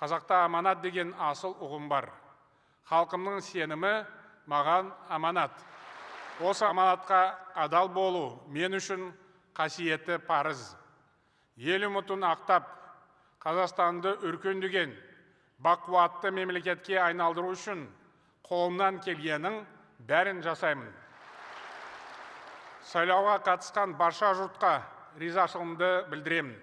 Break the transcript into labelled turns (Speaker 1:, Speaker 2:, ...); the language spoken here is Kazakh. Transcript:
Speaker 1: қазақта аманат деген асыл ұғым бар. Халқымның сенімі маған аманат. Осы аманатқа адал болу мен үшін қасиетті парыз. Ел үмітін ақтап қазақстанды өркендеген бақуатты мемлекетке айналдыру үшін қолымнан келгеннің бәрін жасаймын. Сайлауға қатысқан барша жұртқа ризашылығымды білдіремін.